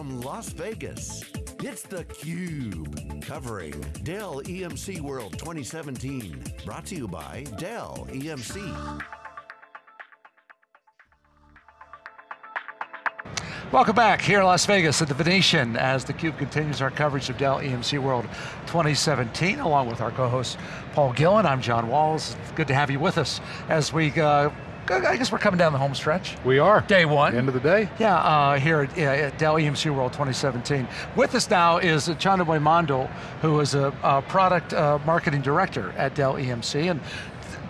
from Las Vegas, it's theCUBE, covering Dell EMC World 2017. Brought to you by Dell EMC. Welcome back here in Las Vegas at the Venetian as theCUBE continues our coverage of Dell EMC World 2017 along with our co-host Paul Gillin. I'm John Walls. It's good to have you with us as we uh, I guess we're coming down the home stretch. We are. Day one. End of the day. Yeah, uh, here at, at, Dell EMC World 2017. With us now is Chhandomay Mandal, who is a, a product uh, marketing director at Dell EMC. And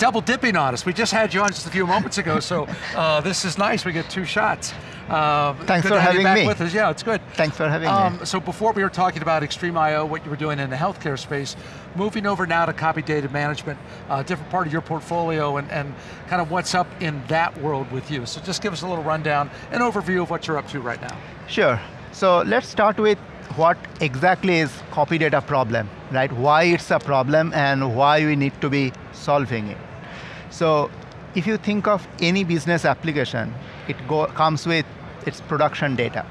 double dipping on us. We just had you on just a few moments ago, so uh, this is nice. We get two shots. Uh, Thanks for having me. With us. Yeah, it's good. Thanks for having um, me. So before we were talking about XtremIO, what you were doing in the healthcare space, moving over now to copy data management, uh, different part of your portfolio and, and kind of what's up in that world with you. So just give us a little rundown, an overview of what you're up to right now. Sure. So let's start with what exactly is copy data problem, right? Why it's a problem and why we need to be solving it. So if you think of any business application, it go, comes with its production data.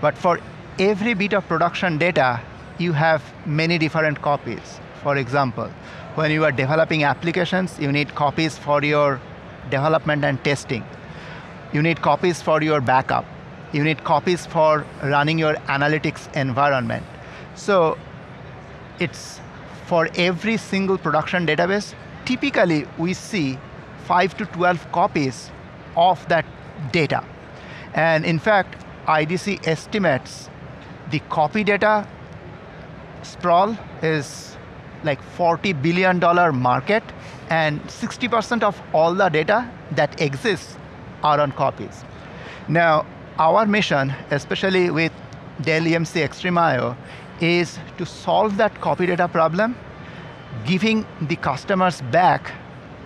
But for every bit of production data, you have many different copies. For example, when you are developing applications, you need copies for your development and testing. You need copies for your backup. You need copies for running your analytics environment. So it's for every single production database, typically we see 5 to 12 copies of that data. And in fact, IDC estimates the copy data sprawl is like $40 billion market and 60% of all the data that exists are on copies. Now, our mission, especially with Dell EMC XtremIO, is to solve that copy data problem giving the customers back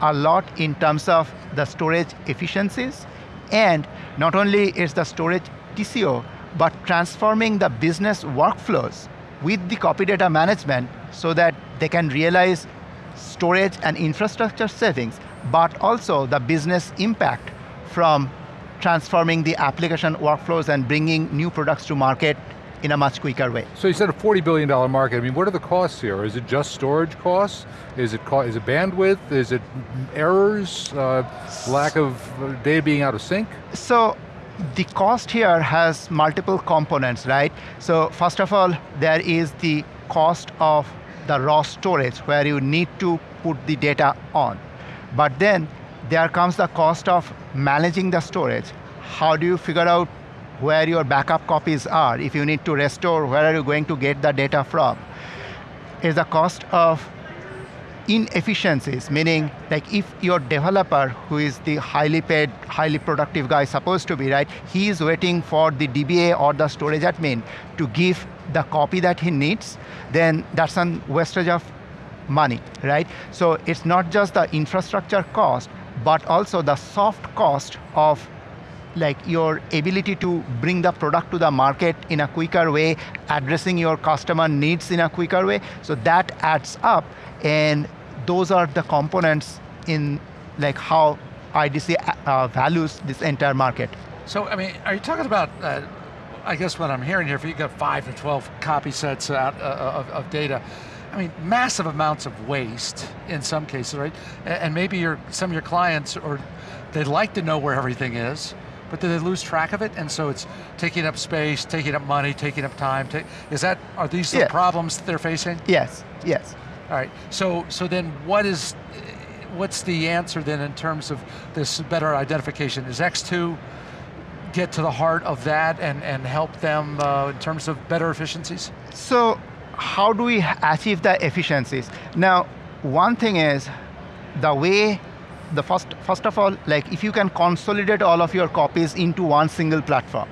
a lot in terms of the storage efficiencies. And not only is the storage TCO, but transforming the business workflows with the copy data management so that they can realize storage and infrastructure savings, but also the business impact from transforming the application workflows and bringing new products to market in a much quicker way. So you said a $40 billion market. I mean, what are the costs here? Is it just storage costs? Is it, is it bandwidth? Is it errors? Uh, lack of data being out of sync? So the cost here has multiple components, right? So first of all, there is the cost of the raw storage where you need to put the data on. But then there comes the cost of managing the storage. How do you figure out where your backup copies are. If you need to restore, where are you going to get the data from? Is the cost of inefficiencies, meaning like if your developer, who is the highly paid, highly productive guy supposed to be, right, he is waiting for the DBA or the storage admin to give the copy that he needs, then that's a wastage of money, right? So it's not just the infrastructure cost, but also the soft cost of like your ability to bring the product to the market in a quicker way, addressing your customer needs in a quicker way. So that adds up and those are the components in like how IDC uh, values this entire market. So, I mean, are you talking about, uh, I guess what I'm hearing here, if you've got five to 12 copy sets out uh, of, of, data, I mean, massive amounts of waste in some cases, right? And maybe your, some of your clients, or they'd like to know where everything is, but do they lose track of it? And so it's taking up space, taking up money, taking up time. is that, are these the problems they're facing? Yes, yes. All right, so, so then what is, what's the answer then in terms of this better identification? Is X2 get to the heart of that and, and help them uh, in terms of better efficiencies? So, how do we achieve the efficiencies? Now, one thing is, the way the first, first of all, like if you can consolidate all of your copies into one single platform,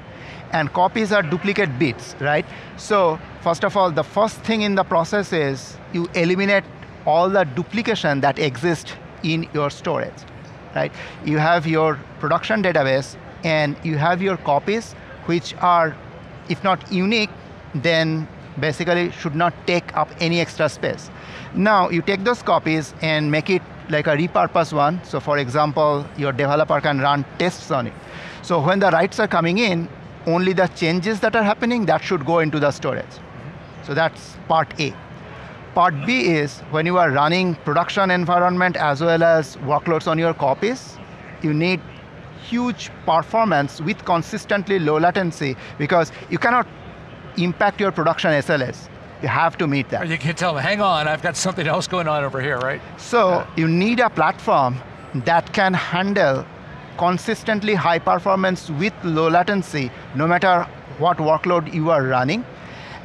and copies are duplicate bits, right? So first of all, the first thing in the process is you eliminate all the duplication that exists in your storage, right? You have your production database and you have your copies which are, if not unique, then basically should not take up any extra space. Now you take those copies and make it like a repurposed one. So for example, your developer can run tests on it. So when the writes are coming in, only the changes that are happening, that should go into the storage. So that's part A. Part B is when you are running production environment as well as workloads on your copies, you need huge performance with consistently low latency because you cannot impact your production SLAs. You have to meet that. You can tell them, hang on, I've got something else going on over here, right? So you need a platform that can handle consistently high performance with low latency, no matter what workload you are running.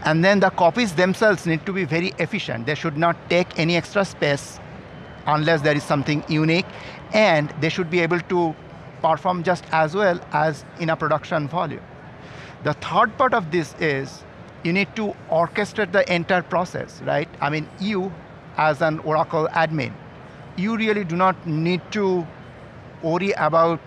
And then the copies themselves need to be very efficient. They should not take any extra space unless there is something unique, and they should be able to perform just as well as in a production volume. The third part of this is you need to orchestrate the entire process, right? I mean, you as an Oracle admin, you really do not need to worry about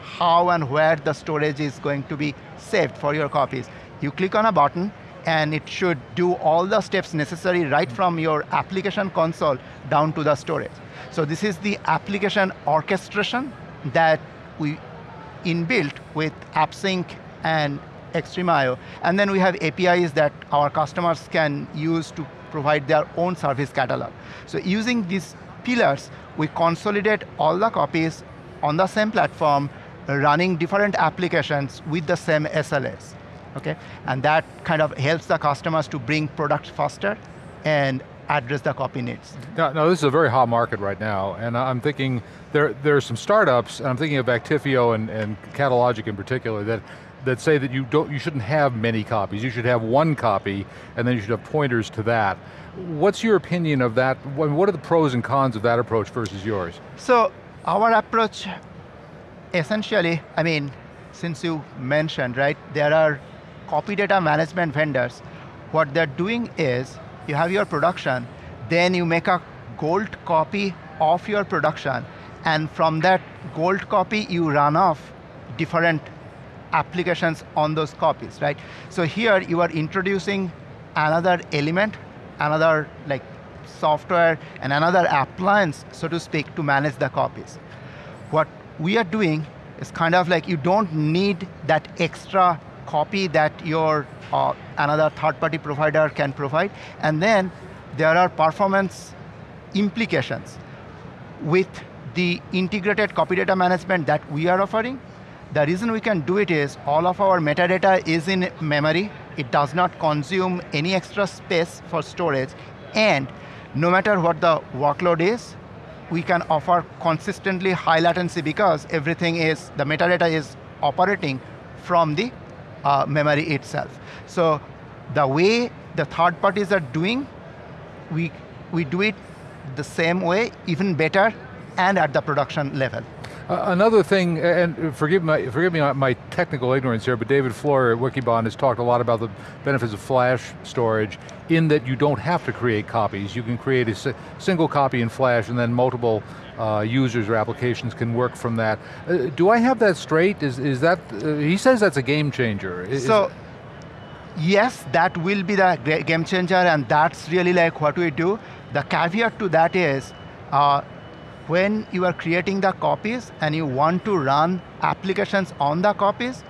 how and where the storage is going to be saved for your copies. You click on a button and it should do all the steps necessary right from your application console down to the storage. So this is the application orchestration that we inbuilt with AppSync and XtremIO. And then we have APIs that our customers can use to provide their own service catalog. So using these pillars, we consolidate all the copies on the same platform, running different applications with the same SLAs. Okay? And that kind of helps the customers to bring products faster and address the copy needs. Now, now, this is a very hot market right now, and I'm thinking there, there are some startups, and I'm thinking of Actifio and, and Catalogic in particular, that, that say that you, don't, you shouldn't have many copies, you should have one copy, and then you should have pointers to that. What's your opinion of that? What are the pros and cons of that approach versus yours? So, our approach, essentially, I mean, since you mentioned, right, there are copy data management vendors. What they're doing is, you have your production, then you make a gold copy of your production, and from that gold copy, you run off different applications on those copies, right? So here, you are introducing another element, another like software, and another appliance, so to speak, to manage the copies. What we are doing is kind of like you don't need that extra copy that your uh, another third-party provider can provide. And then there are performance implications with the integrated copy data management that we are offering. The reason we can do it is all of our metadata is in memory. It does not consume any extra space for storage. And no matter what the workload is, we can offer consistently high latency because everything is, the metadata is operating from the uh, memory itself. So the way the third parties are doing, we, we do it the same way, even better, and at the production level. Another thing, and forgive, my, forgive me my technical ignorance here, but David Floyer at Wikibon has talked a lot about the benefits of flash storage in that you don't have to create copies. You can create a single copy in flash and then multiple uh, users or applications can work from that. Uh, do I have that straight? Is, is that, uh, he says that's a game changer. Is, so, yes, that will be the game changer and that's really like what we do. The caveat to that is, uh, when you are creating the copies and you want to run applications on the copies,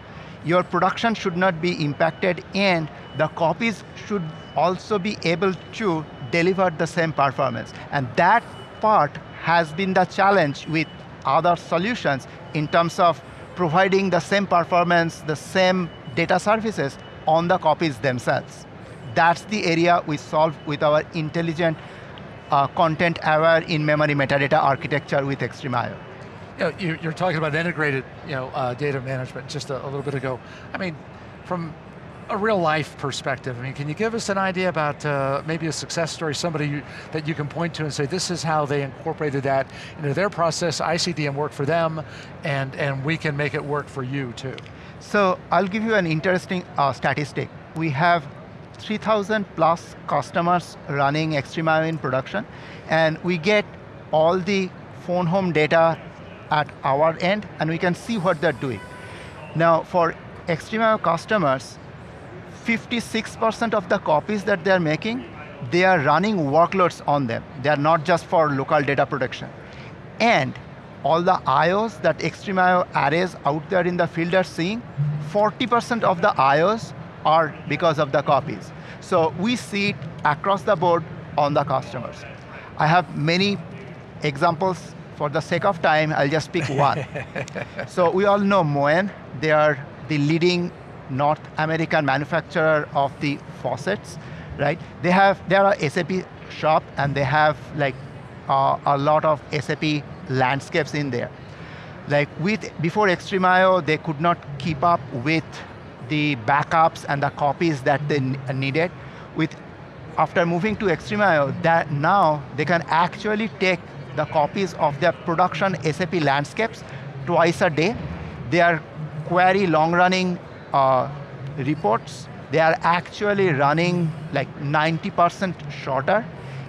your production should not be impacted and the copies should also be able to deliver the same performance. And that part has been the challenge with other solutions in terms of providing the same performance, the same data services on the copies themselves. That's the area we solve with our intelligent uh, content-aware in-memory metadata architecture with XtremIO. You know, you're talking about integrated you know, uh, data management just a, a, little bit ago. I mean, from a real life perspective, I mean, can you give us an idea about uh, maybe a success story, somebody you, that you can point to and say, this is how they incorporated that into their process, ICDM worked for them, and, and we can make it work for you too. So I'll give you an interesting uh, statistic. We have 3,000 plus customers running XtremIO in production, and we get all the phone home data at our end, and we can see what they're doing. Now, for XtremIO customers, 56% of the copies that they're making, they are running workloads on them. They are not just for local data protection. And all the IOs that XtremIO arrays out there in the field are seeing, 40% of the IOs are because of the copies. So we see it across the board on the customers. I have many examples. For the sake of time, I'll just pick one. so we all know Moen. They are the leading North American manufacturer of the faucets, right? They have, they are a SAP shop and they have like uh, a lot of SAP landscapes in there. Like with, before XtremIO, they could not keep up with the backups and the copies that they needed. With, after moving to XtremIO, that now they can actually take the copies of their production SAP landscapes twice a day. They are query long-running uh, reports. They are actually running like 90% shorter.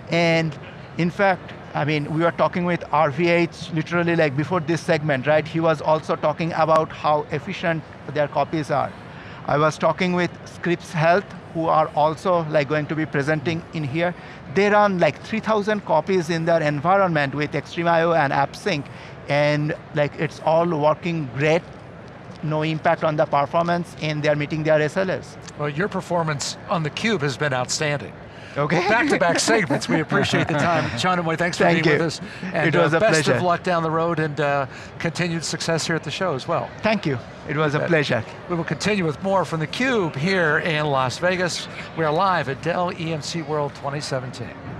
And in fact, I mean, we were talking with RVH literally like before this segment, right? He was also talking about how efficient their copies are. I was talking with Scripps Health, who are also like going to be presenting in here. They run like 3,000 copies in their environment with XtremIO and AppSync, and like it's all working great, no impact on the performance, and they're meeting their SLAs. Well, your performance on the cube has been outstanding. Okay. Back-to-back segments. We appreciate the time. Chhandomay, thanks for being you. with us. And it was uh, a best pleasure. of luck down the road and uh, continued success here at the show as well. Thank you. It was a pleasure. We will continue with more from theCUBE here in Las Vegas. We are live at Dell EMC World 2017.